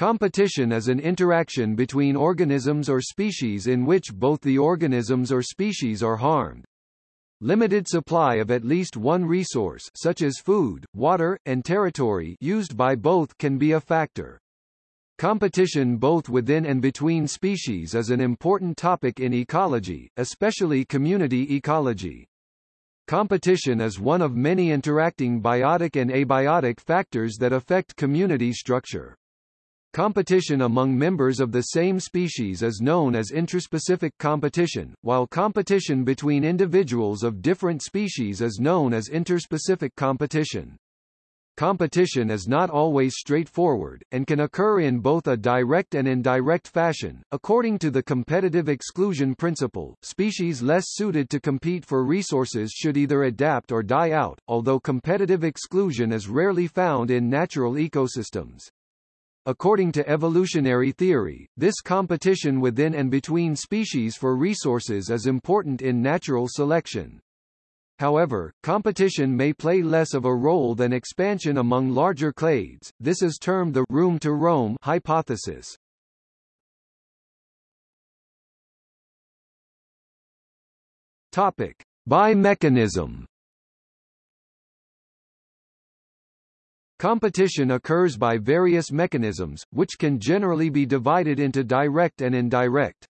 Competition is an interaction between organisms or species in which both the organisms or species are harmed. Limited supply of at least one resource such as food, water, and territory used by both can be a factor. Competition both within and between species is an important topic in ecology, especially community ecology. Competition is one of many interacting biotic and abiotic factors that affect community structure. Competition among members of the same species is known as intraspecific competition, while competition between individuals of different species is known as interspecific competition. Competition is not always straightforward, and can occur in both a direct and indirect fashion. According to the competitive exclusion principle, species less suited to compete for resources should either adapt or die out, although competitive exclusion is rarely found in natural ecosystems. According to evolutionary theory, this competition within and between species for resources is important in natural selection. However, competition may play less of a role than expansion among larger clades. This is termed the room to roam hypothesis. Topic: Bi-mechanism Competition occurs by various mechanisms, which can generally be divided into direct and indirect.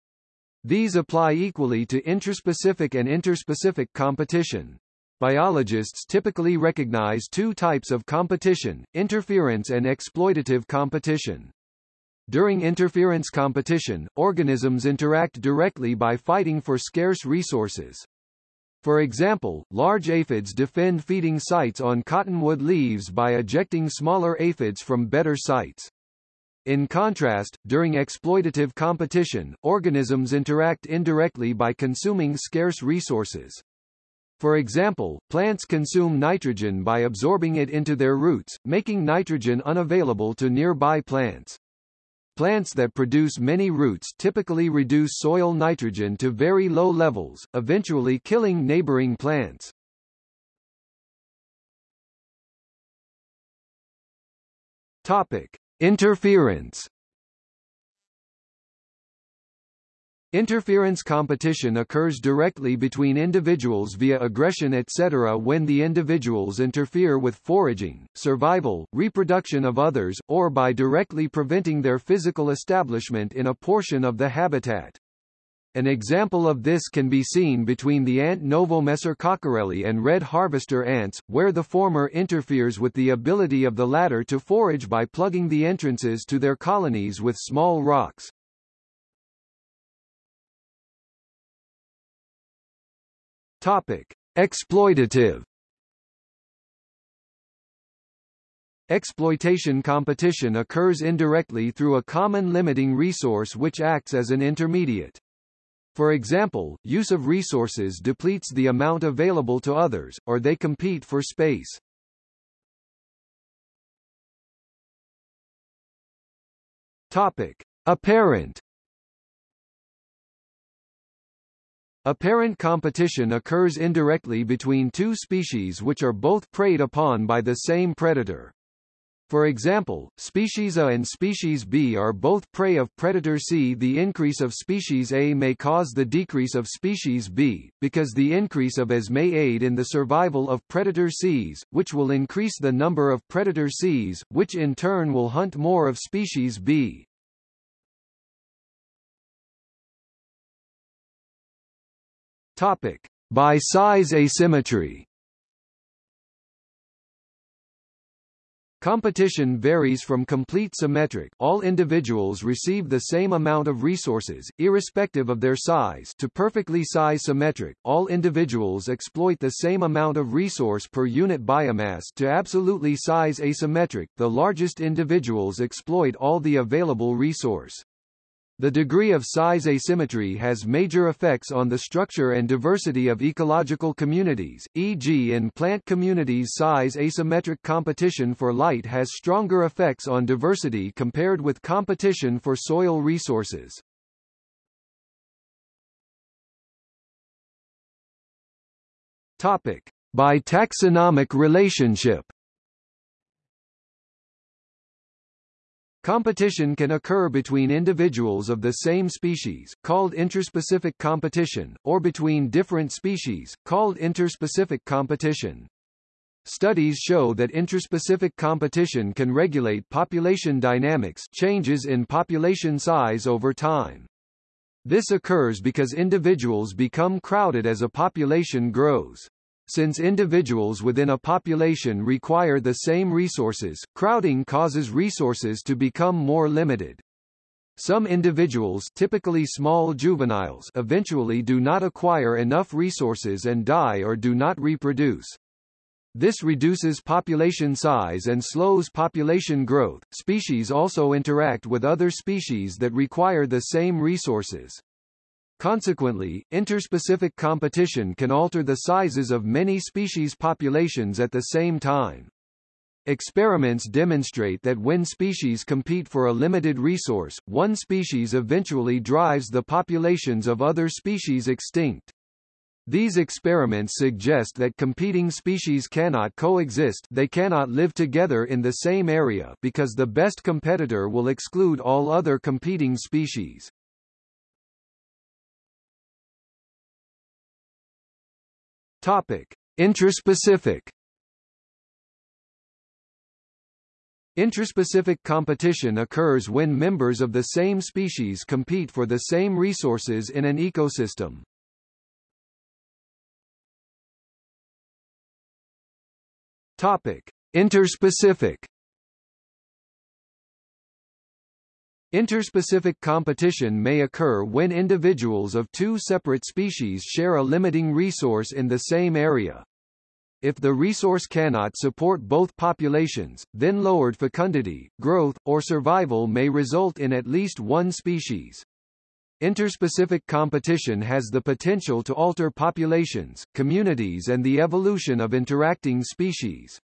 These apply equally to intraspecific and interspecific competition. Biologists typically recognize two types of competition, interference and exploitative competition. During interference competition, organisms interact directly by fighting for scarce resources. For example, large aphids defend feeding sites on cottonwood leaves by ejecting smaller aphids from better sites. In contrast, during exploitative competition, organisms interact indirectly by consuming scarce resources. For example, plants consume nitrogen by absorbing it into their roots, making nitrogen unavailable to nearby plants. Plants that produce many roots typically reduce soil nitrogen to very low levels, eventually killing neighboring plants. Topic: Interference Interference competition occurs directly between individuals via aggression etc. when the individuals interfere with foraging, survival, reproduction of others, or by directly preventing their physical establishment in a portion of the habitat. An example of this can be seen between the ant Novomessor cockerelli and red harvester ants, where the former interferes with the ability of the latter to forage by plugging the entrances to their colonies with small rocks. Topic: Exploitative. Exploitation competition occurs indirectly through a common limiting resource which acts as an intermediate. For example, use of resources depletes the amount available to others, or they compete for space. Topic: Apparent Apparent competition occurs indirectly between two species which are both preyed upon by the same predator. For example, species A and species B are both prey of predator C. The increase of species A may cause the decrease of species B, because the increase of As may aid in the survival of predator Cs, which will increase the number of predator Cs, which in turn will hunt more of species B. Topic: By size asymmetry. Competition varies from complete symmetric all individuals receive the same amount of resources, irrespective of their size to perfectly size symmetric all individuals exploit the same amount of resource per unit biomass to absolutely size asymmetric the largest individuals exploit all the available resource. The degree of size asymmetry has major effects on the structure and diversity of ecological communities, e.g. in plant communities size asymmetric competition for light has stronger effects on diversity compared with competition for soil resources. Topic. By taxonomic relationship Competition can occur between individuals of the same species, called interspecific competition, or between different species, called interspecific competition. Studies show that interspecific competition can regulate population dynamics changes in population size over time. This occurs because individuals become crowded as a population grows. Since individuals within a population require the same resources, crowding causes resources to become more limited. Some individuals typically small juveniles eventually do not acquire enough resources and die or do not reproduce. This reduces population size and slows population growth. Species also interact with other species that require the same resources. Consequently, interspecific competition can alter the sizes of many species populations at the same time. Experiments demonstrate that when species compete for a limited resource, one species eventually drives the populations of other species extinct. These experiments suggest that competing species cannot coexist they cannot live together in the same area because the best competitor will exclude all other competing species. Topic: Interspecific. Interspecific competition occurs when members of the same species compete for the same resources in an ecosystem. Topic: Interspecific Interspecific competition may occur when individuals of two separate species share a limiting resource in the same area. If the resource cannot support both populations, then lowered fecundity, growth, or survival may result in at least one species. Interspecific competition has the potential to alter populations, communities and the evolution of interacting species.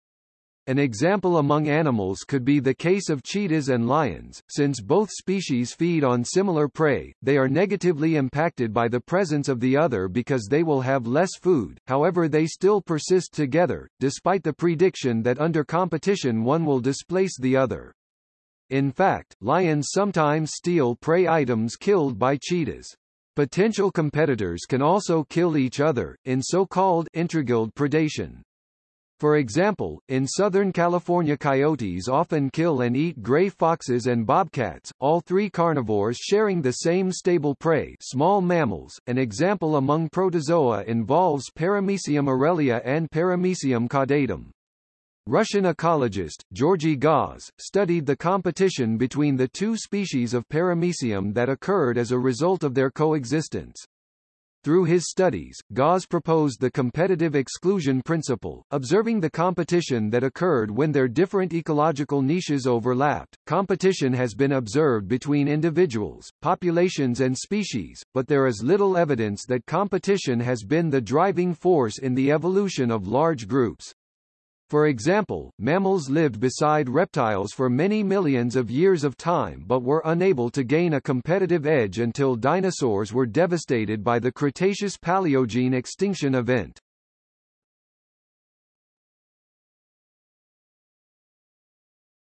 An example among animals could be the case of cheetahs and lions, since both species feed on similar prey, they are negatively impacted by the presence of the other because they will have less food, however they still persist together, despite the prediction that under competition one will displace the other. In fact, lions sometimes steal prey items killed by cheetahs. Potential competitors can also kill each other, in so-called intraguild predation. For example, in Southern California coyotes often kill and eat gray foxes and bobcats, all three carnivores sharing the same stable prey small mammals. An example among protozoa involves Paramecium aurelia and Paramecium caudatum. Russian ecologist, Georgy Gause, studied the competition between the two species of paramecium that occurred as a result of their coexistence. Through his studies, Gause proposed the competitive exclusion principle, observing the competition that occurred when their different ecological niches overlapped. Competition has been observed between individuals, populations and species, but there is little evidence that competition has been the driving force in the evolution of large groups. For example, mammals lived beside reptiles for many millions of years of time but were unable to gain a competitive edge until dinosaurs were devastated by the Cretaceous-Paleogene extinction event.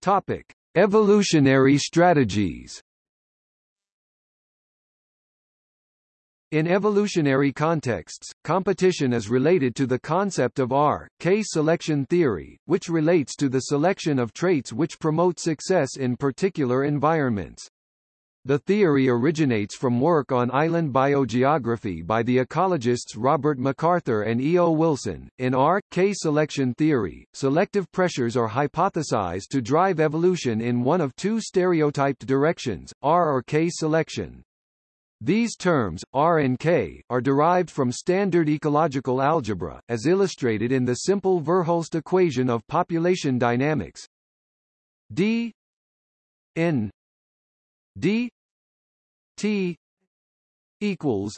Topic: Evolutionary strategies In evolutionary contexts, competition is related to the concept of R-K selection theory, which relates to the selection of traits which promote success in particular environments. The theory originates from work on island biogeography by the ecologists Robert MacArthur and E. O. Wilson. In R-K selection theory, selective pressures are hypothesized to drive evolution in one of two stereotyped directions, R or K selection. These terms, R and K, are derived from standard ecological algebra, as illustrated in the simple Verhulst equation of population dynamics. D N D T equals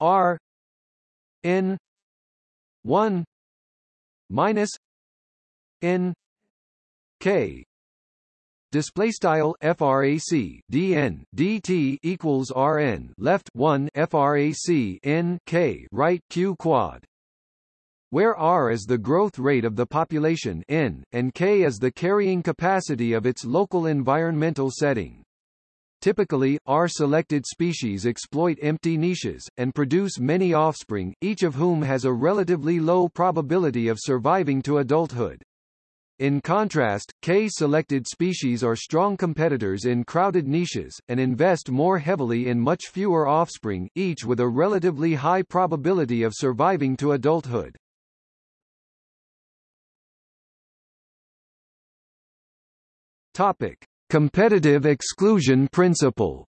R N one minus N K Display style frac dn dt equals rn left 1 frac n k right q quad where r is the growth rate of the population n, and k is the carrying capacity of its local environmental setting. Typically, R-selected species exploit empty niches, and produce many offspring, each of whom has a relatively low probability of surviving to adulthood. In contrast, K-selected species are strong competitors in crowded niches, and invest more heavily in much fewer offspring, each with a relatively high probability of surviving to adulthood. Topic. Competitive exclusion principle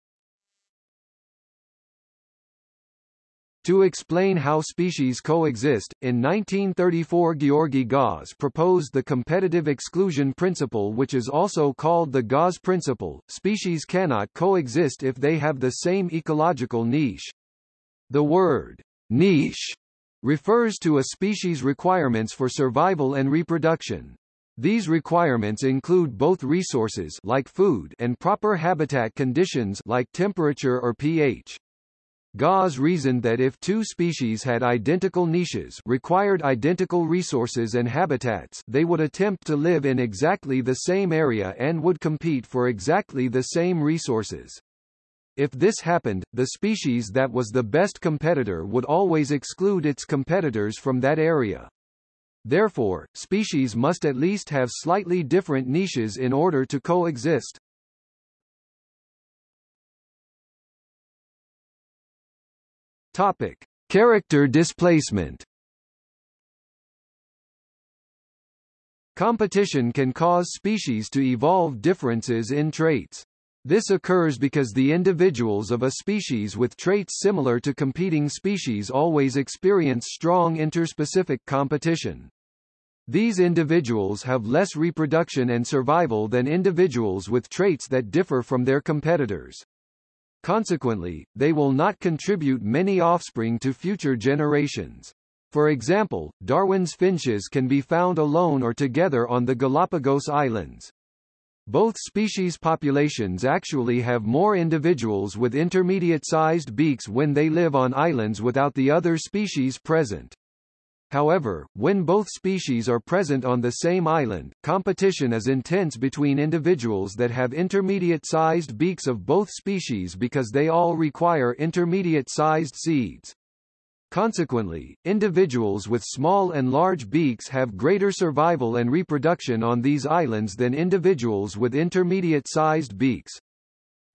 To explain how species coexist, in 1934 Georgy Gause proposed the competitive exclusion principle which is also called the Gause principle. Species cannot coexist if they have the same ecological niche. The word niche refers to a species' requirements for survival and reproduction. These requirements include both resources like food and proper habitat conditions like temperature or pH. Gause reasoned that if two species had identical niches required identical resources and habitats they would attempt to live in exactly the same area and would compete for exactly the same resources. If this happened, the species that was the best competitor would always exclude its competitors from that area. Therefore, species must at least have slightly different niches in order to coexist. Topic: Character displacement. Competition can cause species to evolve differences in traits. This occurs because the individuals of a species with traits similar to competing species always experience strong interspecific competition. These individuals have less reproduction and survival than individuals with traits that differ from their competitors. Consequently, they will not contribute many offspring to future generations. For example, Darwin's finches can be found alone or together on the Galapagos Islands. Both species populations actually have more individuals with intermediate-sized beaks when they live on islands without the other species present. However, when both species are present on the same island, competition is intense between individuals that have intermediate-sized beaks of both species because they all require intermediate-sized seeds. Consequently, individuals with small and large beaks have greater survival and reproduction on these islands than individuals with intermediate-sized beaks.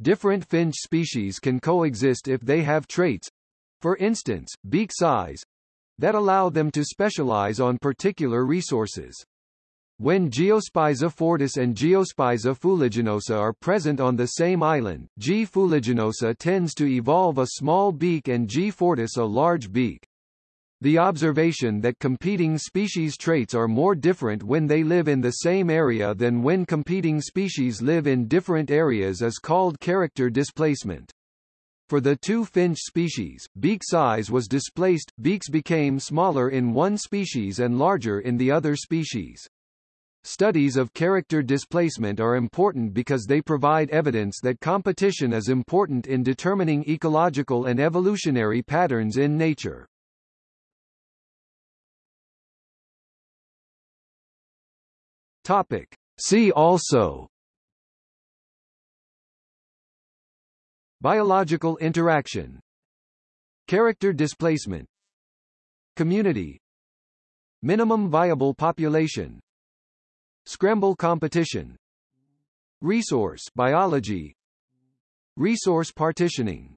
Different finch species can coexist if they have traits, for instance, beak size, that allow them to specialize on particular resources. When Geospiza fortis and Geospiza fuliginosa are present on the same island, G. fuliginosa tends to evolve a small beak and G. fortis a large beak. The observation that competing species traits are more different when they live in the same area than when competing species live in different areas is called character displacement. For the two finch species, beak size was displaced, beaks became smaller in one species and larger in the other species. Studies of character displacement are important because they provide evidence that competition is important in determining ecological and evolutionary patterns in nature. Topic. See also Biological interaction Character displacement Community Minimum viable population Scramble competition Resource biology Resource partitioning